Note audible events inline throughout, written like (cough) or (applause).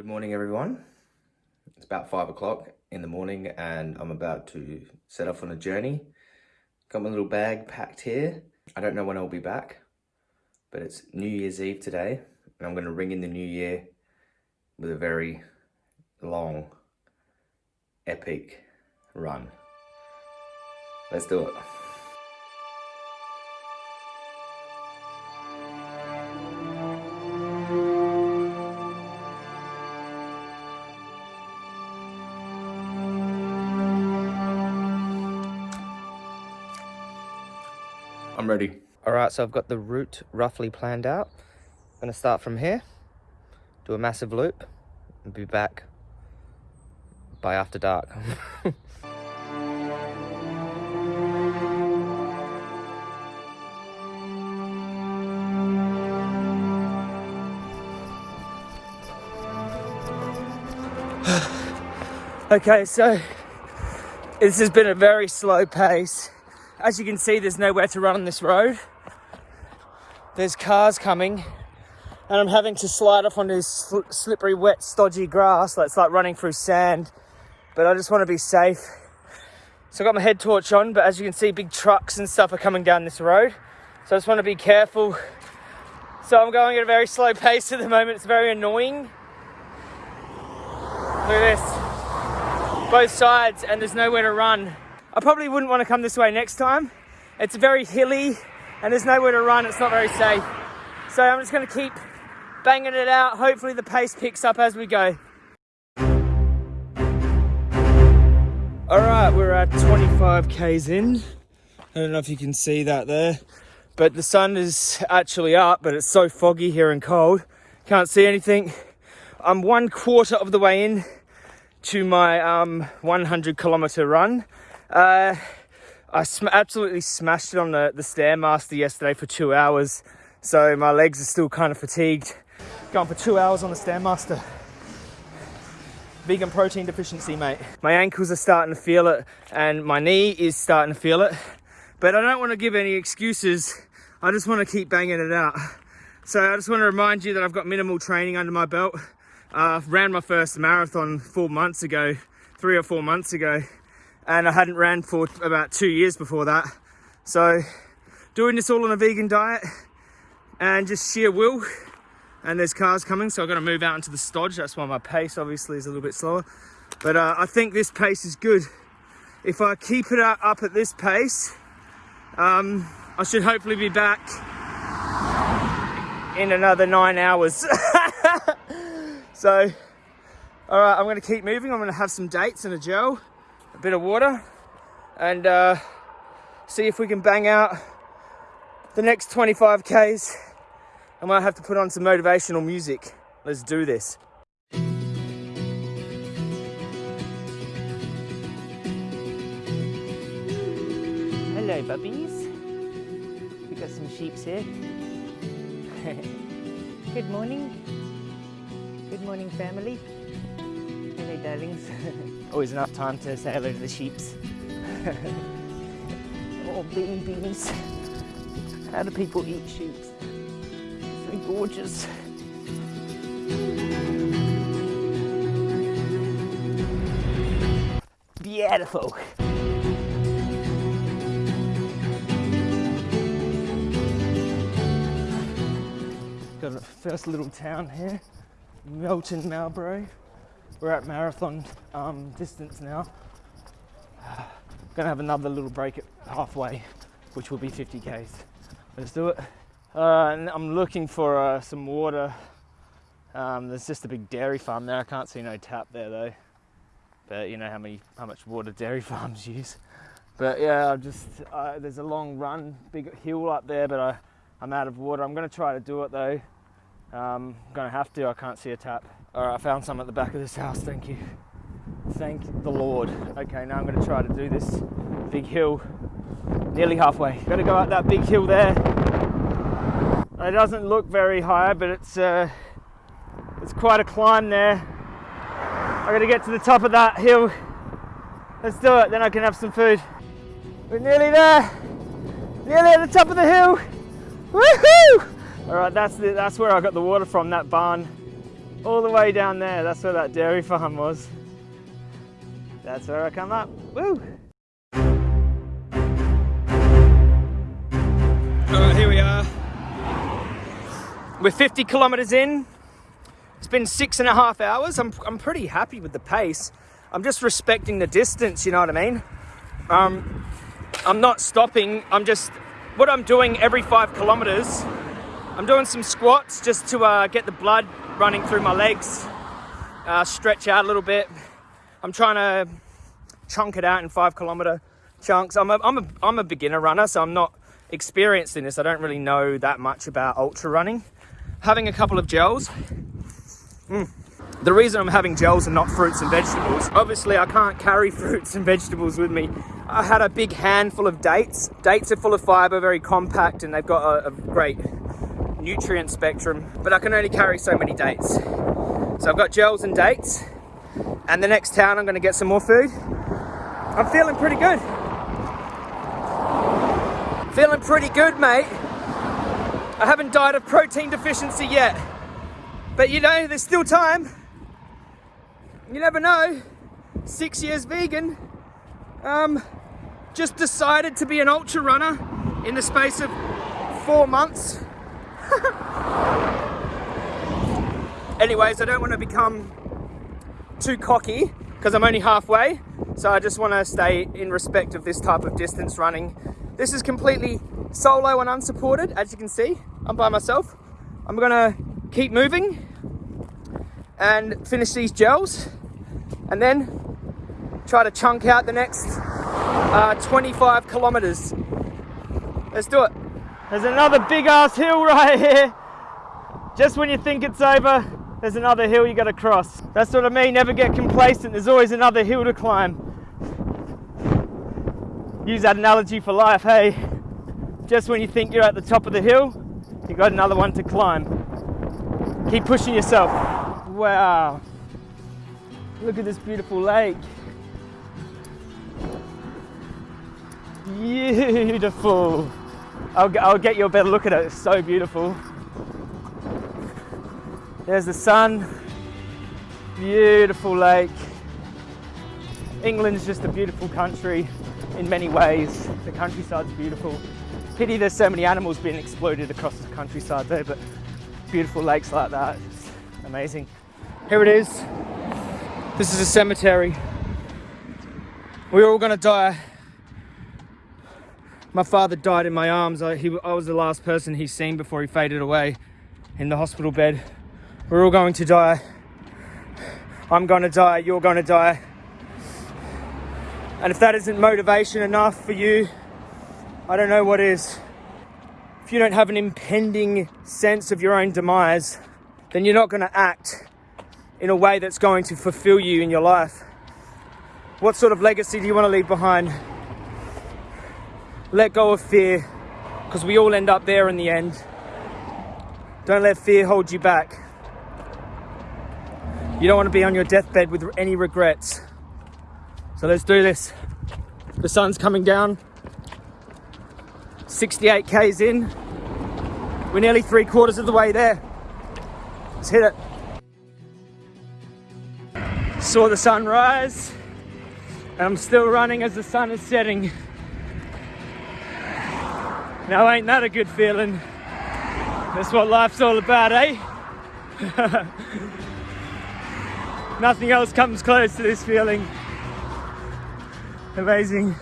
Good morning, everyone. It's about five o'clock in the morning and I'm about to set off on a journey. Got my little bag packed here. I don't know when I'll be back, but it's New Year's Eve today and I'm going to ring in the new year with a very long, epic run. Let's do it. I'm ready. All right, so I've got the route roughly planned out. I'm gonna start from here, do a massive loop, and be back by after dark. (sighs) okay, so this has been a very slow pace as you can see, there's nowhere to run on this road. There's cars coming and I'm having to slide off onto this slippery, wet, stodgy grass that's like running through sand. But I just want to be safe. So I got my head torch on, but as you can see, big trucks and stuff are coming down this road. So I just want to be careful. So I'm going at a very slow pace at the moment. It's very annoying. Look at this. Both sides and there's nowhere to run. I probably wouldn't want to come this way next time. It's very hilly and there's nowhere to run. It's not very safe. So I'm just going to keep banging it out. Hopefully the pace picks up as we go. All right, we're at 25 Ks in. I don't know if you can see that there, but the sun is actually up, but it's so foggy here and cold. Can't see anything. I'm one quarter of the way in to my um, 100 kilometer run. Uh, I sm absolutely smashed it on the, the Stairmaster yesterday for two hours. So my legs are still kind of fatigued. Going for two hours on the Stairmaster. Vegan protein deficiency, mate. My ankles are starting to feel it and my knee is starting to feel it. But I don't want to give any excuses. I just want to keep banging it out. So I just want to remind you that I've got minimal training under my belt. Uh, ran my first marathon four months ago, three or four months ago and I hadn't ran for about two years before that. So doing this all on a vegan diet and just sheer will. And there's cars coming, so I've got to move out into the stodge. That's why my pace obviously is a little bit slower. But uh, I think this pace is good. If I keep it up at this pace, um, I should hopefully be back in another nine hours. (laughs) so, all right, I'm gonna keep moving. I'm gonna have some dates and a gel bit of water and uh, see if we can bang out the next 25 Ks. I might have to put on some motivational music. Let's do this. Hello, bubbies. We've got some sheeps here. (laughs) Good morning. Good morning, family. Hello, darlings. (laughs) Always enough time to say hello to the sheeps. (laughs) oh, babies. How do people eat sheeps? So gorgeous. Beautiful. Got a first little town here, Melton Marlborough. We're at marathon um, distance now. (sighs) Gonna have another little break at halfway, which will be 50 k's. Let's do it. Uh, and I'm looking for uh, some water. Um, there's just a big dairy farm there. I can't see no tap there though. But you know how many how much water dairy (laughs) farms use. But yeah, I'm just uh, there's a long run, big hill up there, but I, I'm out of water. I'm gonna try to do it though. Um, I'm gonna have to. I can't see a tap. All right, I found some at the back of this house. Thank you. Thank the Lord. Okay, now I'm going to try to do this big hill nearly halfway. Got to go up that big hill there. It doesn't look very high, but it's uh, it's quite a climb there. I got to get to the top of that hill. Let's do it. Then I can have some food. We're nearly there. Nearly at the top of the hill. Woohoo! All right, that's the, that's where I got the water from. That barn all the way down there. That's where that dairy farm was. That's where I come up. Woo! All right, here we are. We're 50 kilometers in. It's been six and a half hours. I'm, I'm pretty happy with the pace. I'm just respecting the distance, you know what I mean? Um, I'm not stopping. I'm just, what I'm doing every five kilometers, I'm doing some squats just to uh, get the blood running through my legs, uh, stretch out a little bit. I'm trying to chunk it out in five kilometer chunks. I'm a, I'm a, I'm a beginner runner, so I'm not experienced in this. I don't really know that much about ultra running. Having a couple of gels. Mm. The reason I'm having gels and not fruits and vegetables, obviously I can't carry (laughs) fruits and vegetables with me. I had a big handful of dates. Dates are full of fiber, very compact, and they've got a, a great nutrient spectrum, but I can only carry so many dates. So I've got gels and dates, and the next town I'm gonna get some more food. I'm feeling pretty good. Feeling pretty good, mate. I haven't died of protein deficiency yet, but you know, there's still time. You never know. Six years vegan. Um, just decided to be an ultra runner in the space of four months. (laughs) Anyways, I don't want to become too cocky because I'm only halfway. So I just want to stay in respect of this type of distance running. This is completely solo and unsupported, as you can see. I'm by myself. I'm gonna keep moving and finish these gels and then try to chunk out the next uh, 25 kilometers. Let's do it. There's another big ass hill right here. Just when you think it's over, there's another hill you gotta cross. That's what I mean, never get complacent. There's always another hill to climb. Use that analogy for life, hey. Just when you think you're at the top of the hill, you got another one to climb. Keep pushing yourself. Wow. Look at this beautiful lake. Beautiful. I'll, I'll get you a better look at it. It's so beautiful. There's the sun. Beautiful lake. England's just a beautiful country in many ways. The countryside's beautiful. Pity there's so many animals being exploded across the countryside there, but beautiful lakes like that, it's amazing. Here it is. This is a cemetery. We're all gonna die. My father died in my arms. I, he, I was the last person he's seen before he faded away in the hospital bed. We're all going to die. I'm gonna die, you're gonna die. And if that isn't motivation enough for you, I don't know what is. If you don't have an impending sense of your own demise, then you're not gonna act in a way that's going to fulfill you in your life? What sort of legacy do you want to leave behind? Let go of fear, because we all end up there in the end. Don't let fear hold you back. You don't want to be on your deathbed with any regrets. So let's do this. The sun's coming down. 68 Ks in. We're nearly three quarters of the way there. Let's hit it saw the sun rise and I'm still running as the sun is setting. Now ain't that a good feeling? That's what life's all about, eh? (laughs) Nothing else comes close to this feeling. Amazing.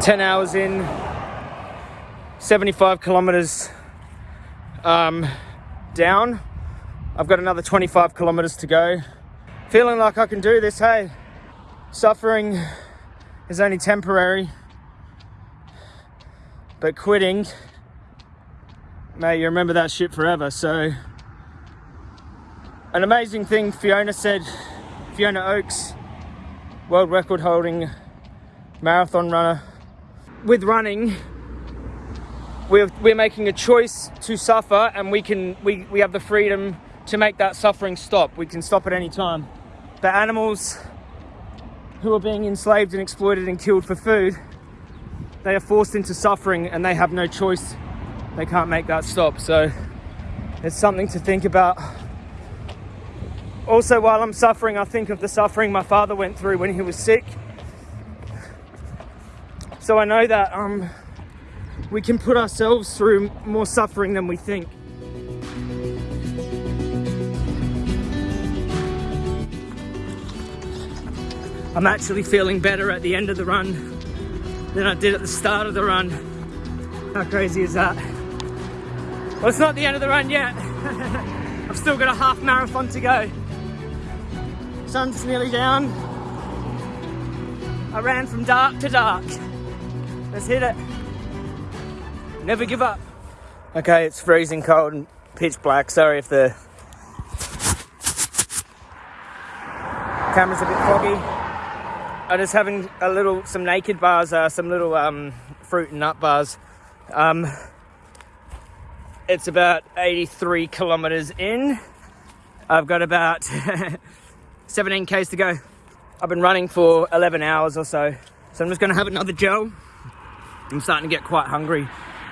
Ten hours in, 75 kilometers um, down. I've got another 25 kilometers to go. Feeling like I can do this, hey. Suffering is only temporary, but quitting, mate, you remember that shit forever. So, an amazing thing Fiona said, Fiona Oakes, world record holding marathon runner. With running, we're, we're making a choice to suffer and we can we, we have the freedom to make that suffering stop we can stop at any time the animals who are being enslaved and exploited and killed for food they are forced into suffering and they have no choice. They can't make that stop. So it's something to think about. Also, while I'm suffering, I think of the suffering my father went through when he was sick. So I know that um, we can put ourselves through more suffering than we think. I'm actually feeling better at the end of the run than I did at the start of the run. How crazy is that? Well, it's not the end of the run yet. (laughs) I've still got a half marathon to go. Sun's nearly down. I ran from dark to dark. Let's hit it. Never give up. Okay, it's freezing cold and pitch black. Sorry if the camera's a bit foggy. I'm just having a little, some naked bars, uh, some little um, fruit and nut bars. Um, it's about 83 kilometers in. I've got about (laughs) 17 k's to go. I've been running for 11 hours or so, so I'm just gonna have another gel. I'm starting to get quite hungry,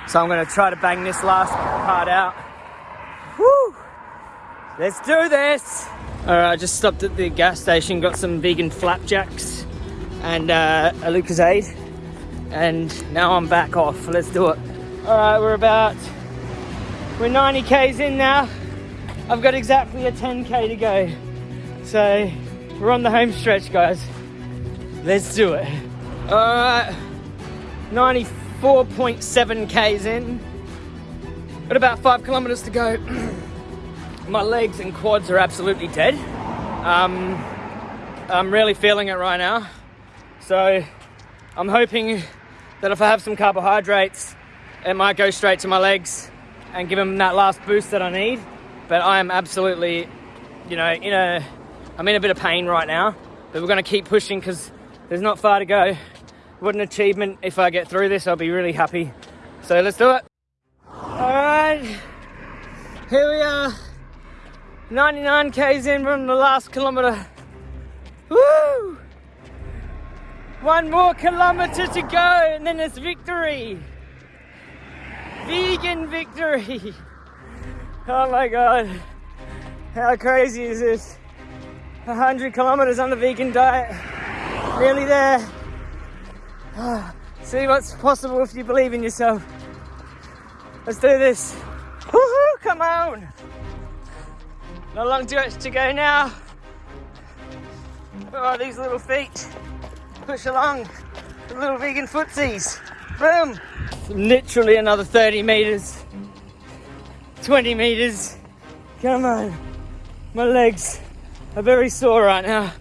so I'm gonna try to bang this last part out. Woo! Let's do this! All right, I just stopped at the gas station, got some vegan flapjacks and uh, a Lucozade. And now I'm back off. Let's do it. All right, we're about, we're 90 Ks in now. I've got exactly a 10K to go. So we're on the home stretch, guys. Let's do it. All right, 94.7 Ks in. Got about five kilometers to go. (clears throat) My legs and quads are absolutely dead. Um, I'm really feeling it right now. So I'm hoping that if I have some carbohydrates, it might go straight to my legs and give them that last boost that I need. But I am absolutely, you know, in a, I'm in a bit of pain right now, but we're gonna keep pushing because there's not far to go. What an achievement. If I get through this, I'll be really happy. So let's do it. All right, here we are. 99 Ks in from the last kilometer. Woo! One more kilometer to go and then it's victory. Vegan victory. (laughs) Oh my God. How crazy is this? 100 kilometers on the vegan diet. Nearly there. Ah, see what's possible if you believe in yourself. Let's do this. Woohoo, come on. Not long distance to go now. Oh, these little feet push along the little vegan footsies. Boom! Literally another 30 meters, 20 meters. Come on. My legs are very sore right now.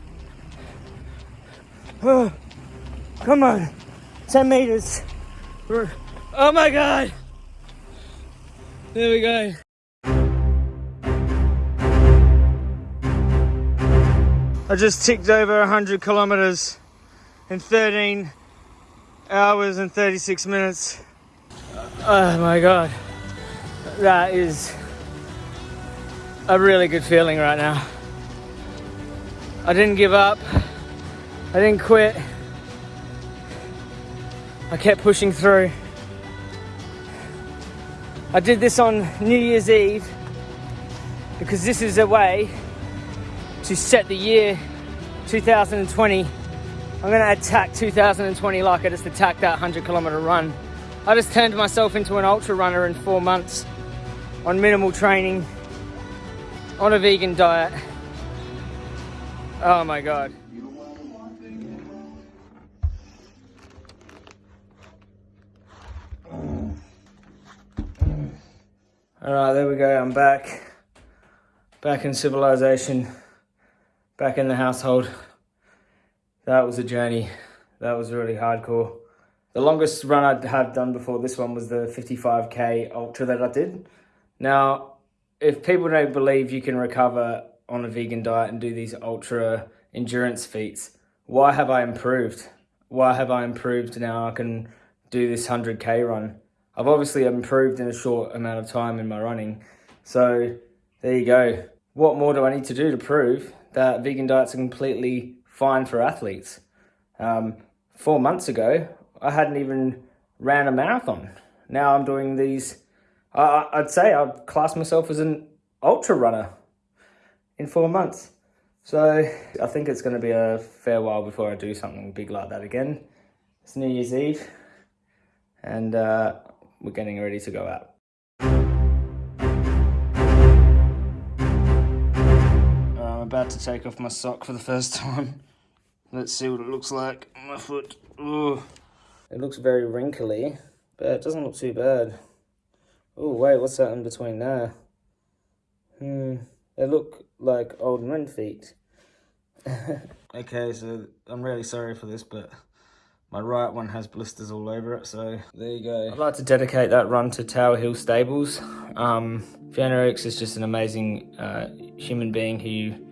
Oh, come on. 10 meters. Oh my God. There we go. I just ticked over 100 kilometers in 13 hours and 36 minutes. Oh my God. That is a really good feeling right now. I didn't give up. I didn't quit. I kept pushing through. I did this on New Year's Eve because this is a way to set the year 2020 I'm gonna attack 2020 like I just attacked that 100 kilometer run. I just turned myself into an ultra runner in four months on minimal training, on a vegan diet. Oh my God. All right, there we go, I'm back. Back in civilization, back in the household that was a journey. That was really hardcore. The longest run I'd had done before this one was the 55k ultra that I did. Now, if people don't believe you can recover on a vegan diet and do these ultra endurance feats, why have I improved? Why have I improved now I can do this 100k run? I've obviously improved in a short amount of time in my running. So there you go. What more do I need to do to prove that vegan diets are completely fine for athletes. Um, four months ago, I hadn't even ran a marathon. Now I'm doing these. Uh, I'd say I'd class myself as an ultra runner in four months. So I think it's going to be a fair while before I do something big like that again. It's New Year's Eve, and uh, we're getting ready to go out. About to take off my sock for the first (laughs) time. Let's see what it looks like my foot. Ooh. It looks very wrinkly, but it doesn't look too bad. Oh, wait, what's that in between there? Hmm, they look like old men feet. (laughs) okay, so I'm really sorry for this, but my right one has blisters all over it, so there you go. I'd like to dedicate that run to Tower Hill Stables. Um, Fiona Oakes is just an amazing uh, human being who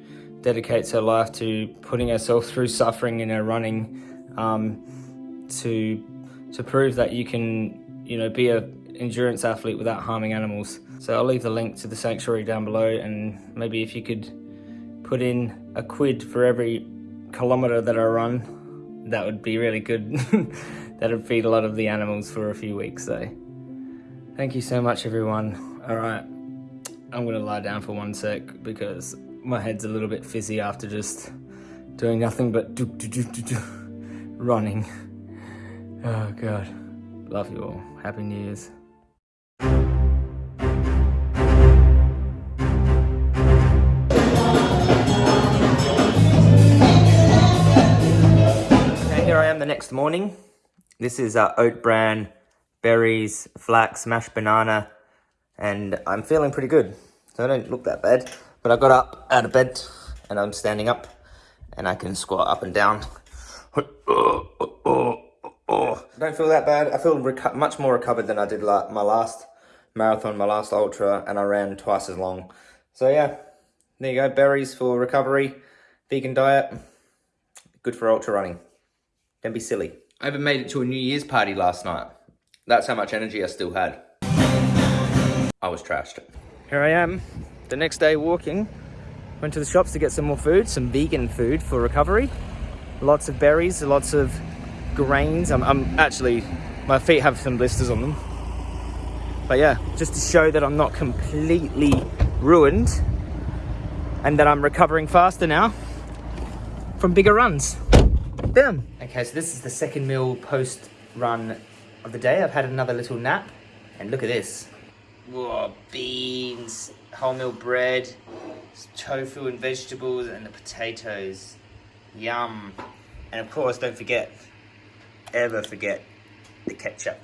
dedicates her life to putting herself through suffering in her running um, to to prove that you can, you know, be a endurance athlete without harming animals. So I'll leave the link to the sanctuary down below and maybe if you could put in a quid for every kilometre that I run, that would be really good. (laughs) that would feed a lot of the animals for a few weeks. So thank you so much everyone. All right, I'm gonna lie down for one sec because my head's a little bit fizzy after just doing nothing but do, do, do, do, do, running. Oh God, love you all. Happy New Year's. Okay, here I am the next morning. This is uh, oat bran, berries, flax, mashed banana, and I'm feeling pretty good. So I don't look that bad. But I got up out of bed and I'm standing up and I can squat up and down. Don't feel that bad. I feel much more recovered than I did la my last marathon, my last ultra, and I ran twice as long. So yeah, there you go. Berries for recovery, vegan diet, good for ultra running. Don't be silly. I even made it to a New Year's party last night. That's how much energy I still had. I was trashed. Here I am, the next day walking. Went to the shops to get some more food, some vegan food for recovery. Lots of berries, lots of grains. I'm, I'm actually, my feet have some blisters on them. But yeah, just to show that I'm not completely ruined and that I'm recovering faster now from bigger runs. Boom. Okay, so this is the second meal post run of the day. I've had another little nap and look at this. Whoa, beans, wholemeal bread, tofu and vegetables and the potatoes. Yum. And of course, don't forget, ever forget the ketchup.